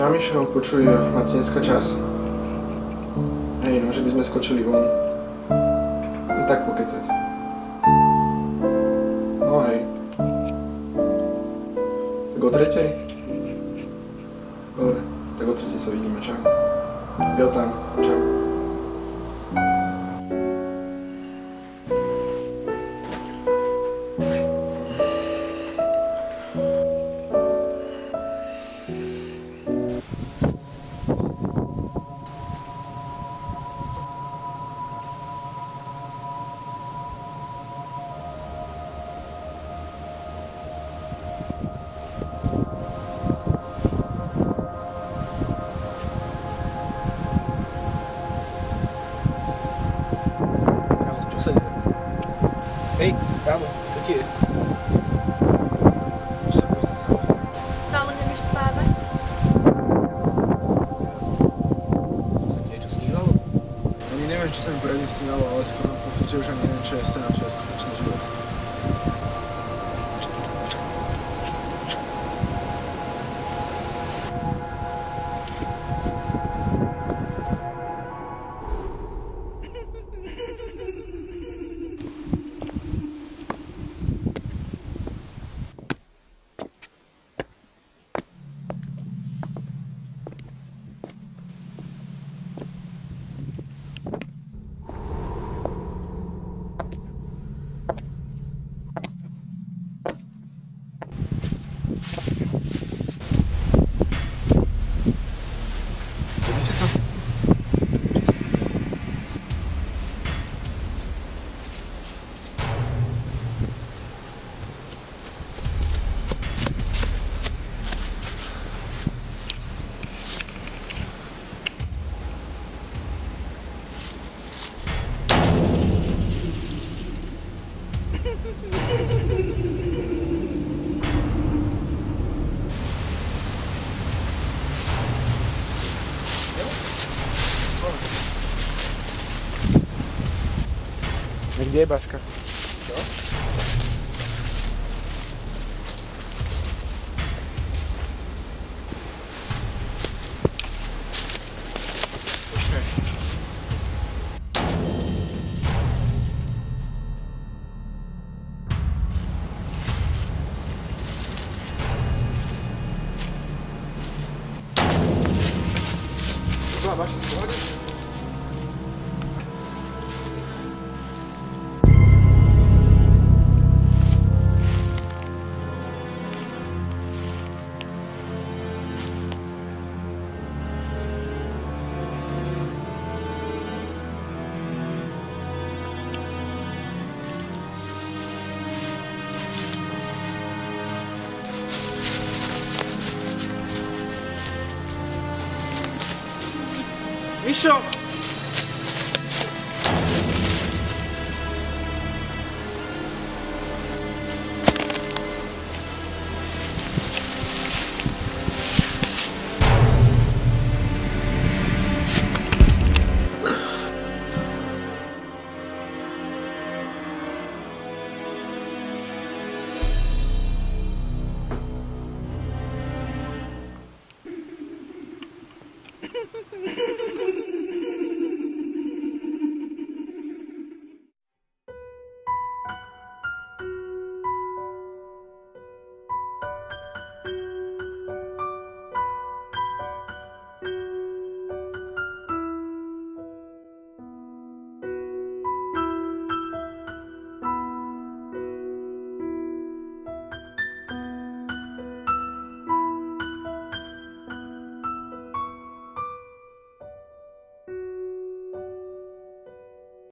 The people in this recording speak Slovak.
Čau Mišo, počuj, máte dneska čas? Hej, no, že by sme skočili von. No tak pokecať. No hej. Tak o tretej? Dobre, tak o tretej sa vidíme, čau. Jo tam, čau. Nevieš spávať? Sa ti niečo snívalo? Ani neviem, či sa mi snívalo, ale skoro pocit, že už ani neviem, čo je sen a čo je skutočný život. А где башка? Что? Башня сегодня? Bishop.